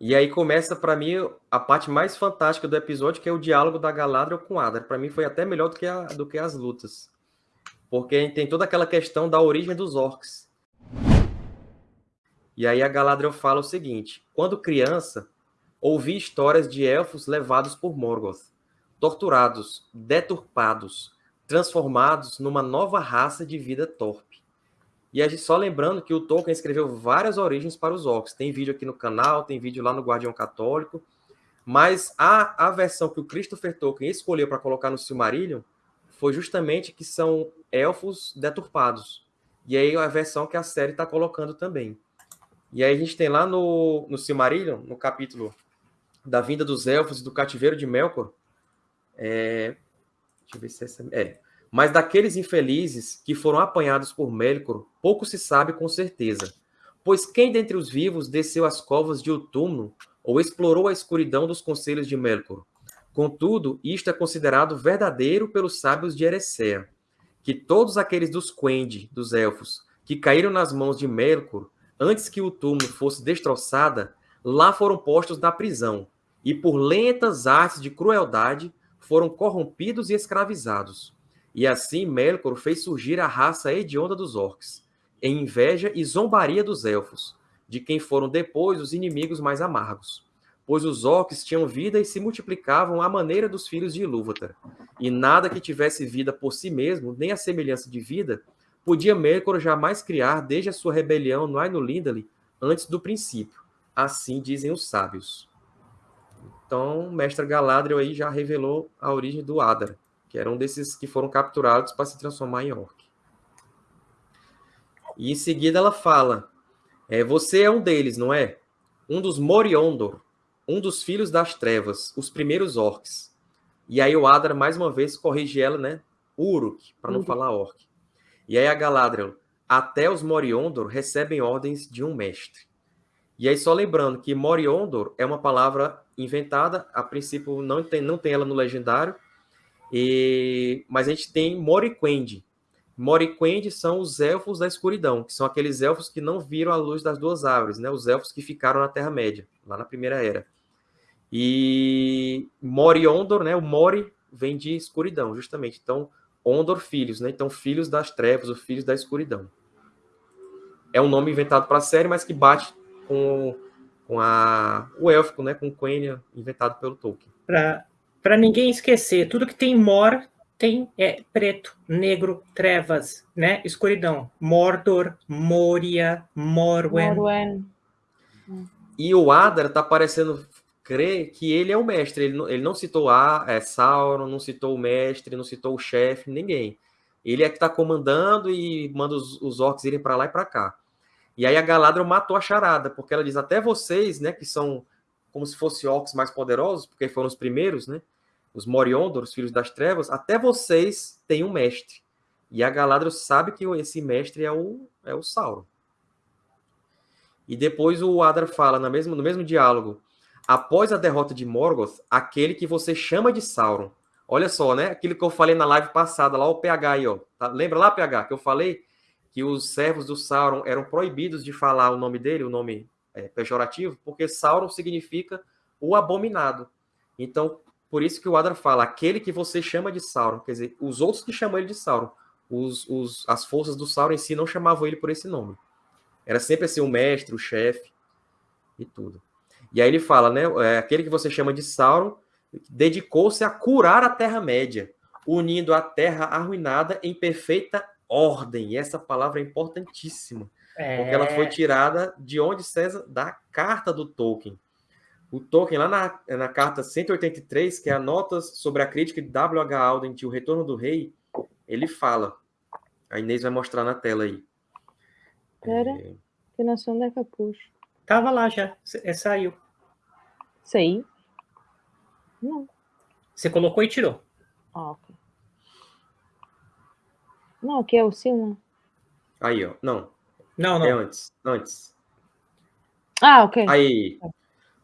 E aí começa, para mim, a parte mais fantástica do episódio, que é o diálogo da Galadriel com Adar. Para mim foi até melhor do que, a, do que as lutas. Porque tem toda aquela questão da origem dos orcs. E aí a Galadriel fala o seguinte: quando criança, ouvi histórias de elfos levados por Morgoth, torturados, deturpados, transformados numa nova raça de vida torpe. E a gente só lembrando que o Tolkien escreveu várias origens para os orcs. Tem vídeo aqui no canal, tem vídeo lá no Guardião Católico. Mas a, a versão que o Christopher Tolkien escolheu para colocar no Silmarillion foi justamente que são elfos deturpados. E aí a versão que a série está colocando também. E aí a gente tem lá no, no Silmarillion, no capítulo da vinda dos elfos e do cativeiro de Melkor. É, deixa eu ver se essa é. Mas daqueles infelizes que foram apanhados por Melkor, pouco se sabe com certeza. Pois quem dentre os vivos desceu às covas de Utumno ou explorou a escuridão dos conselhos de Melkor? Contudo, isto é considerado verdadeiro pelos sábios de Erecea, que todos aqueles dos Quendi, dos elfos, que caíram nas mãos de Melkor, antes que o túmulo fosse destroçada, lá foram postos na prisão, e por lentas artes de crueldade foram corrompidos e escravizados. E assim Melkor fez surgir a raça hedionda dos orcs, em inveja e zombaria dos elfos, de quem foram depois os inimigos mais amargos. Pois os orcs tinham vida e se multiplicavam à maneira dos filhos de Ilúvatar, e nada que tivesse vida por si mesmo, nem a semelhança de vida, podia Melkor jamais criar desde a sua rebelião no Ainulindale antes do princípio. Assim dizem os sábios. Então, mestre Galadriel aí já revelou a origem do Adar, que era um desses que foram capturados para se transformar em orc. E em seguida ela fala: é, Você é um deles, não é? Um dos Moriondor, um dos filhos das trevas, os primeiros orcs. E aí o Adar mais uma vez corrige ela, né? Uruk, para não falar orc. E aí a Galadriel, até os Moriondor recebem ordens de um mestre. E aí só lembrando que Moriondor é uma palavra inventada, a princípio não tem, não tem ela no legendário, e, mas a gente tem Moriquendi. Moriquendi são os elfos da escuridão, que são aqueles elfos que não viram a luz das duas árvores, né? Os elfos que ficaram na Terra-média, lá na Primeira Era. E Moriondor, né? O Mori vem de escuridão, justamente. Então, Ondor, filhos, né? Então, filhos das trevas, os filhos da escuridão. É um nome inventado para a série, mas que bate com, com a, o élfico, né? Com o Quenya, inventado pelo Tolkien. Para ninguém esquecer, tudo que tem mor tem é preto, negro, trevas, né? Escuridão. Mordor, Moria, Morwen. Morwen. E o Adar tá parecendo crer que ele é o mestre. Ele não, ele não citou a é, Sauron, não citou o mestre, não citou o chefe, ninguém. Ele é que tá comandando e manda os, os orcs irem para lá e para cá. E aí a Galadriel matou a charada, porque ela diz até vocês, né, que são como se fossem orcs mais poderosos, porque foram os primeiros, né? Os Moriondor, os filhos das trevas, até vocês têm um mestre. E a Galadriel sabe que esse mestre é o, é o Sauron. E depois o Adar fala no mesmo, no mesmo diálogo. Após a derrota de Morgoth, aquele que você chama de Sauron. Olha só, né? Aquilo que eu falei na live passada, lá o PH aí, ó. Tá? Lembra lá, PH, que eu falei que os servos do Sauron eram proibidos de falar o nome dele, o nome é, pejorativo, porque Sauron significa o abominado. Então, por isso que o Adar fala, aquele que você chama de Sauron, quer dizer, os outros que chamam ele de Sauron, os, os, as forças do Sauron em si não chamavam ele por esse nome. Era sempre assim, o mestre, o chefe e tudo. E aí ele fala, né, é, aquele que você chama de Sauron dedicou-se a curar a Terra-média, unindo a Terra arruinada em perfeita ordem. E essa palavra é importantíssima. É... Porque ela foi tirada de onde, César? Da carta do Tolkien. O Tolkien, lá na, na carta 183, que é a Notas sobre a crítica de W.H. Auden de O Retorno do Rei, ele fala. A Inês vai mostrar na tela aí. Pera, é... que nação é capuz. Tava lá já, é, saiu. Sei. Não. Você colocou e tirou. Ah, ok. Não, aqui é o Silma. Aí, ó. Não. Não, não. É antes. Antes. Ah, ok. Aí.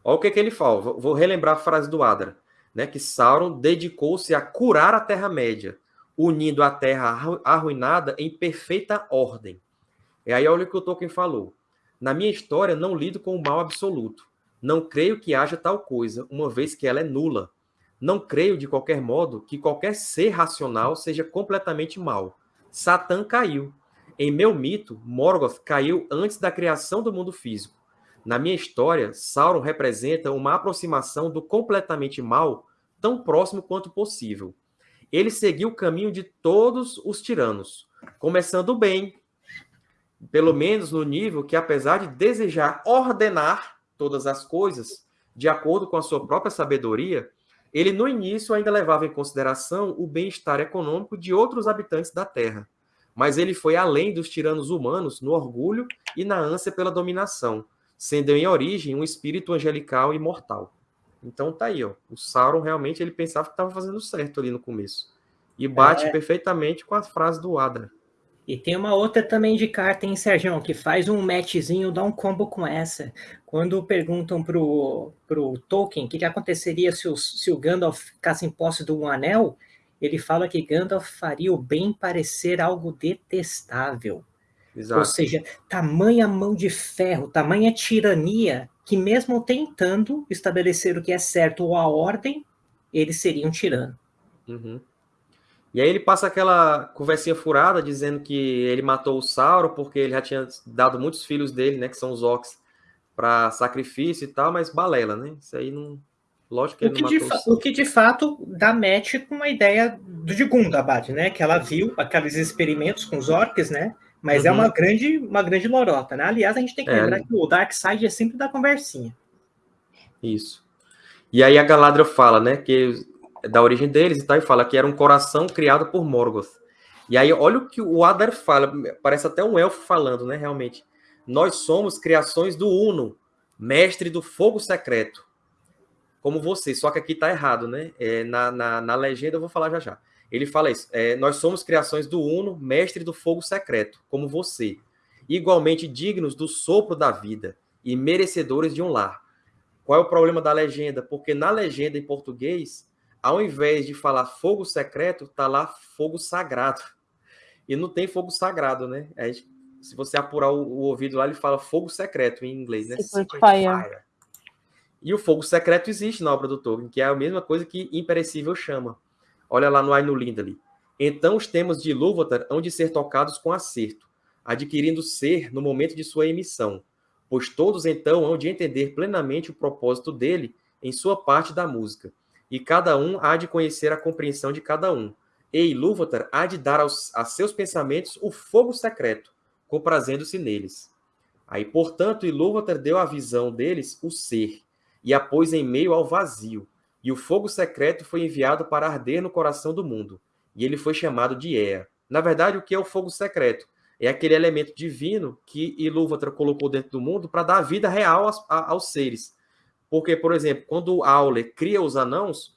Olha o que, que ele fala. Vou relembrar a frase do Adra. Né, que Sauron dedicou-se a curar a Terra-média, unindo a Terra arruinada em perfeita ordem. E aí olha o que o Tolkien falou. Na minha história, não lido com o mal absoluto. Não creio que haja tal coisa, uma vez que ela é nula. Não creio, de qualquer modo, que qualquer ser racional seja completamente mau. Satã caiu. Em meu mito, Morgoth caiu antes da criação do mundo físico. Na minha história, Sauron representa uma aproximação do completamente mal tão próximo quanto possível. Ele seguiu o caminho de todos os tiranos, começando bem, pelo menos no nível que, apesar de desejar ordenar todas as coisas, de acordo com a sua própria sabedoria, ele no início ainda levava em consideração o bem-estar econômico de outros habitantes da Terra. Mas ele foi além dos tiranos humanos no orgulho e na ânsia pela dominação, sendo em origem um espírito angelical e mortal. Então tá aí, ó. O Sauron realmente ele pensava que estava fazendo certo ali no começo. E bate é. perfeitamente com a frase do Adra. E tem uma outra também de carta, hein, Sérgio, que faz um matchzinho, dá um combo com essa. Quando perguntam pro, pro Tolkien o que, que aconteceria se, os, se o Gandalf ficasse em posse de um anel, ele fala que Gandalf faria o bem parecer algo detestável. Exato. Ou seja, tamanha mão de ferro, tamanha tirania, que mesmo tentando estabelecer o que é certo ou a ordem, ele seria um tirano. Uhum. E aí ele passa aquela conversinha furada dizendo que ele matou o Sauron porque ele já tinha dado muitos filhos dele, né, que são os Ox, para sacrifício e tal, mas balela, né? Isso aí não. Lógico que o ele que não matou o, o que de fato dá match com a ideia do de Gundabad, né? Que ela viu aqueles experimentos com os orcs, né? Mas é uhum. é uma grande, uma grande lorota, né? Aliás, a gente tem que é. lembrar que o Dark Side é sempre da conversinha. Isso. E aí a Galadriel fala, né, que da origem deles e tal, e fala que era um coração criado por Morgoth. E aí, olha o que o Adar fala, parece até um elfo falando, né, realmente. Nós somos criações do Uno, mestre do fogo secreto. Como você, só que aqui tá errado, né? É, na, na, na, legenda eu vou falar já já. Ele fala isso, é, nós somos criações do Uno, mestre do fogo secreto, como você. Igualmente dignos do sopro da vida e merecedores de um lar. Qual é o problema da legenda? Porque na legenda em português ao invés de falar fogo secreto, tá lá fogo sagrado. E não tem fogo sagrado, né? É, se você apurar o, o, ouvido lá, ele fala fogo secreto em inglês, né? Secret, fire. fire. E o fogo secreto existe na obra do Tolkien, que é a mesma coisa que Imperecível chama. Olha lá no Aino. Então os temas de Ilúvatar hão de ser tocados com acerto, adquirindo ser no momento de sua emissão, pois todos então hão de entender plenamente o propósito dele em sua parte da música e cada um há de conhecer a compreensão de cada um. E Ilúvatar há de dar aos, a seus pensamentos o fogo secreto, comprazendo-se neles. Aí, portanto, Ilúvatar deu à visão deles o ser, e a pôs em meio ao vazio, e o fogo secreto foi enviado para arder no coração do mundo, e ele foi chamado de Ea. Na verdade, o que é o fogo secreto? É aquele elemento divino que Ilúvatar colocou dentro do mundo para dar vida real aos, aos seres. Porque, por exemplo, quando o Auler cria os anãos,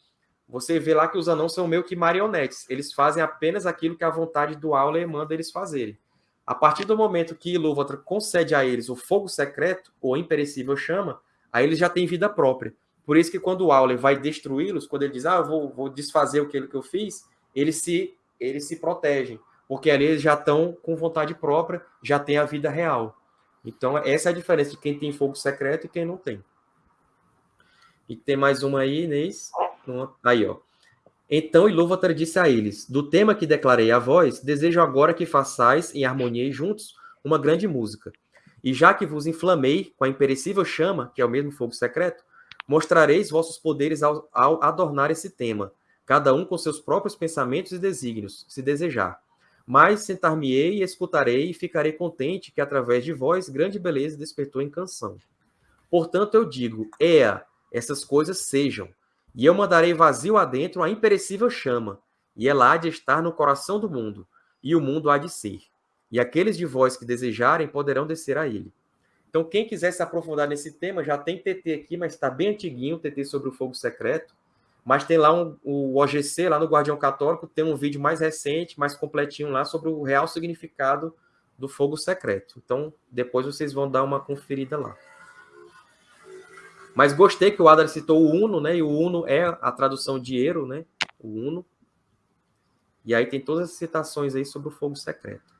você vê lá que os anãos são meio que marionetes. Eles fazem apenas aquilo que a vontade do Auler manda eles fazerem. A partir do momento que Ilúvatar concede a eles o fogo secreto, ou imperecível chama, aí eles já têm vida própria. Por isso que quando o Auler vai destruí-los, quando ele diz, ah, vou, vou desfazer aquilo que eu fiz, eles se, eles se protegem. Porque ali eles já estão com vontade própria, já têm a vida real. Então, essa é a diferença de quem tem fogo secreto e quem não tem. E tem mais uma aí, Inês. Aí, ó. Então Ilúvatar disse a eles: Do tema que declarei a vós, desejo agora que façais, em harmonia e juntos, uma grande música. E já que vos inflamei com a imperecível chama, que é o mesmo fogo secreto, mostrareis vossos poderes ao, ao adornar esse tema, cada um com seus próprios pensamentos e desígnios, se desejar. Mas sentar-me-ei escutarei, e ficarei contente que através de vós grande beleza despertou em canção. Portanto, eu digo: Ea, essas coisas sejam. E eu mandarei vazio adentro a imperecível chama, e ela há de estar no coração do mundo, e o mundo há de ser. E aqueles de vós que desejarem poderão descer a ele. Então, quem quiser se aprofundar nesse tema, já tem TT aqui, mas está bem antiguinho, o TT sobre o fogo secreto. Mas tem lá um, o OGC, lá no Guardião Católico, tem um vídeo mais recente, mais completinho lá, sobre o real significado do fogo secreto. Então, depois vocês vão dar uma conferida lá. Mas gostei que o Adler citou o Uno, né? E o Uno é a tradução de Ero, né? O Uno. E aí tem todas as citações aí sobre o fogo secreto.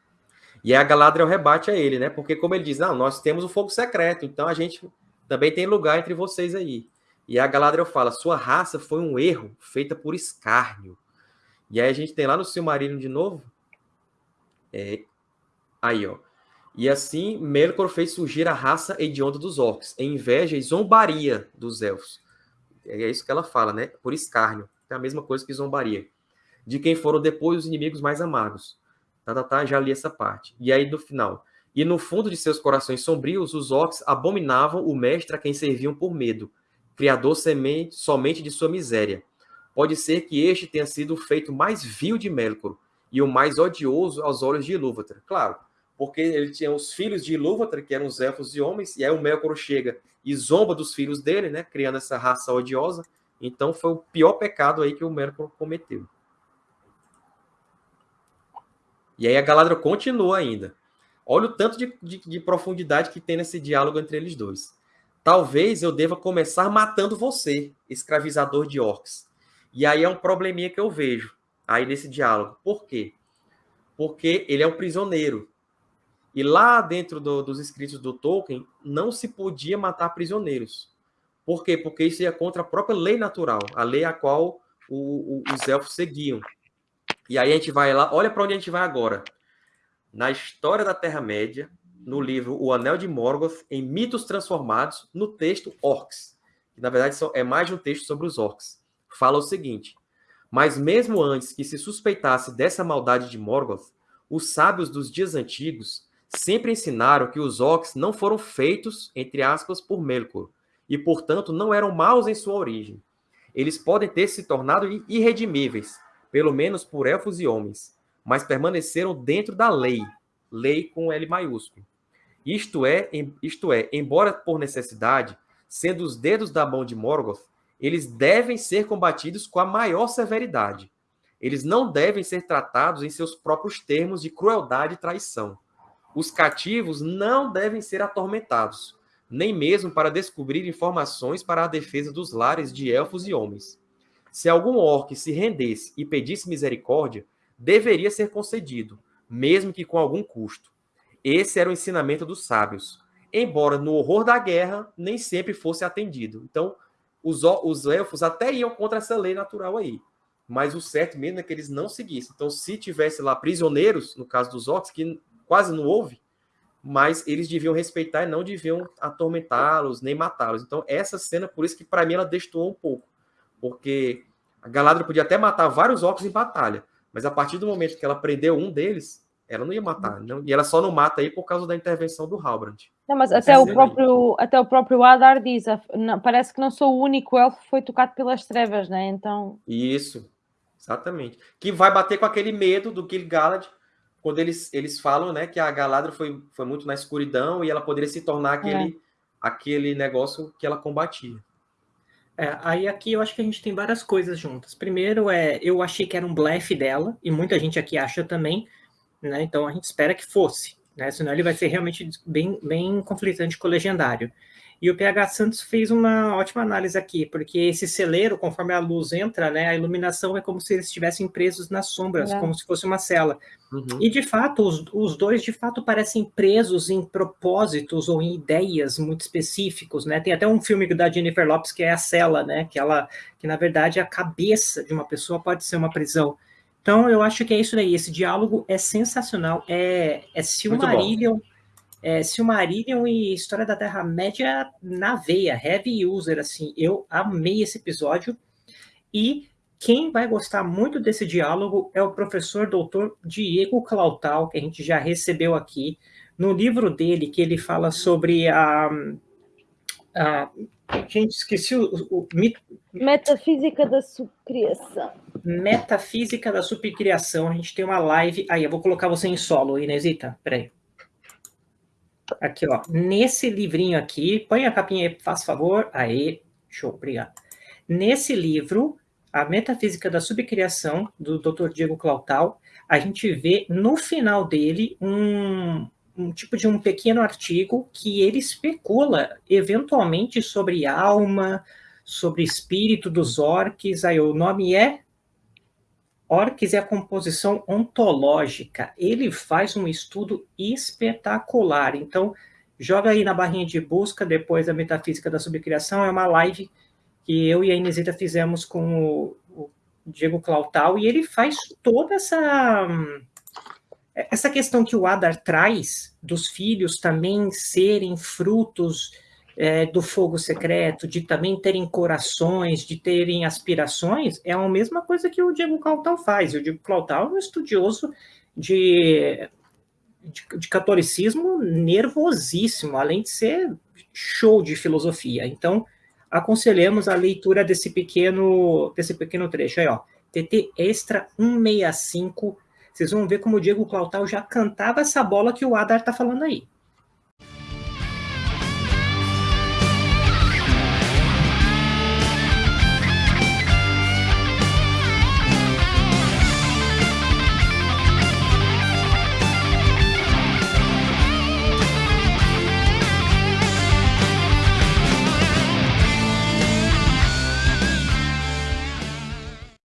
E a Galadriel rebate a ele, né? Porque como ele diz, não, nós temos o fogo secreto, então a gente também tem lugar entre vocês aí. E a Galadriel fala: sua raça foi um erro feita por escárnio. E aí a gente tem lá no Silmarillion de novo. É, aí, ó. E assim, Melkor fez surgir a raça hedionda dos orcs, em inveja e zombaria dos elfos. É isso que ela fala, né? Por escárnio. É a mesma coisa que zombaria. De quem foram depois os inimigos mais amargos. Tá, tá, tá, já li essa parte. E aí, no final. E no fundo de seus corações sombrios, os orcs abominavam o mestre a quem serviam por medo, criador semente, somente de sua miséria. Pode ser que este tenha sido o feito mais vil de Melkor e o mais odioso aos olhos de Ilúvatar. Claro, porque ele tinha os filhos de Ilúvatar, que eram os elfos e homens, e aí o Melkor chega e zomba dos filhos dele, né, criando essa raça odiosa. Então foi o pior pecado aí que o Melkor cometeu. E aí a Galadriel continua ainda. Olha o tanto de, de, de profundidade que tem nesse diálogo entre eles dois. Talvez eu deva começar matando você, escravizador de orcs. E aí é um probleminha que eu vejo aí nesse diálogo. Por quê? Porque ele é um prisioneiro. E lá dentro do, dos escritos do Tolkien, não se podia matar prisioneiros. Por quê? Porque isso ia contra a própria lei natural, a lei a qual o, o, os elfos seguiam. E aí a gente vai lá, olha para onde a gente vai agora. Na história da Terra-média, no livro O Anel de Morgoth, em Mitos Transformados, no texto Orcs. Que, na verdade, é mais um texto sobre os Orcs. Fala o seguinte: Mas mesmo antes que se suspeitasse dessa maldade de Morgoth, os sábios dos dias antigos sempre ensinaram que os Orcs não foram feitos, entre aspas, por Melkor, e, portanto, não eram maus em sua origem. Eles podem ter se tornado irredimíveis, pelo menos por elfos e homens, mas permaneceram dentro da lei, lei com L maiúsculo. Isto é, isto é, embora por necessidade, sendo os dedos da mão de Morgoth, eles devem ser combatidos com a maior severidade. Eles não devem ser tratados em seus próprios termos de crueldade e traição. Os cativos não devem ser atormentados, nem mesmo para descobrir informações para a defesa dos lares de elfos e homens. Se algum orc se rendesse e pedisse misericórdia, deveria ser concedido, mesmo que com algum custo. Esse era o ensinamento dos sábios, embora no horror da guerra nem sempre fosse atendido. Então, os, os elfos até iam contra essa lei natural aí, mas o certo mesmo é que eles não seguissem. Então, se tivesse lá prisioneiros, no caso dos orcs, que quase não houve, mas eles deviam respeitar e não deviam atormentá-los nem matá-los. Então, essa cena, por isso que para mim ela destoou um pouco, porque a Galadriel podia até matar vários orcs em batalha, mas a partir do momento que ela prendeu um deles, ela não ia matar. Não, e ela só não mata aí por causa da intervenção do Halbrand. Não, mas até o, próprio, até o próprio Adar diz, não, parece que não sou o único elfo que foi tocado pelas trevas, né? Então... Isso, exatamente. Que vai bater com aquele medo do Gil-galad, quando eles, eles falam né, que a Galadriel foi, foi muito na escuridão e ela poderia se tornar aquele, é. aquele negócio que ela combatia. É, aí aqui eu acho que a gente tem várias coisas juntas. Primeiro é, eu achei que era um blefe dela, e muita gente aqui acha também, né? Então a gente espera que fosse, né? Senão ele vai ser realmente bem, bem conflitante com o legendário. E o PH Santos fez uma ótima análise aqui, porque esse celeiro, conforme a luz entra, né, a iluminação é como se eles estivessem presos nas sombras, é. como se fosse uma cela. Uhum. E de fato, os, os dois de fato parecem presos em propósitos ou em ideias muito específicos, né? Tem até um filme da Jennifer Lopes que é a cela, né? Que ela, que na verdade a cabeça de uma pessoa pode ser uma prisão. Então eu acho que é isso daí. Esse diálogo é sensacional. É, é Silmarillion é, Silmarillion e História da Terra-média na veia, heavy user, assim. Eu amei esse episódio. E quem vai gostar muito desse diálogo é o professor doutor Diego Clautal, que a gente já recebeu aqui. No livro dele, que ele fala sobre a... a gente, esqueci o, o, Metafísica da subcriação. Metafísica da subcriação. A gente tem uma live... Aí, eu vou colocar você em solo, Inesita. Peraí. Aqui, ó. Nesse livrinho aqui, põe a capinha aí, faz favor. Aí, show, obrigado. Nesse livro, A Metafísica da Subcriação, do Dr. Diego Clautal, a gente vê no final dele um, um tipo de um pequeno artigo que ele especula, eventualmente, sobre alma, sobre espírito dos orques. Aí o nome é Orques é a composição ontológica. Ele faz um estudo espetacular. Então, joga aí na barrinha de busca, depois da Metafísica da Subcriação, é uma live que eu e a Inesita fizemos com o, Diego Clautal, e ele faz toda essa essa questão que o Adar traz dos filhos também serem frutos é, do fogo secreto, de também terem corações, de terem aspirações, é a mesma coisa que o Diego Clautal faz. O Diego Clautal é um estudioso de, de, de catolicismo nervosíssimo, além de ser show de filosofia. Então, aconselhamos a leitura desse pequeno, desse pequeno trecho aí, ó. TT Extra 165. Vocês vão ver como o Diego Clautal já cantava essa bola que o Adar está falando aí.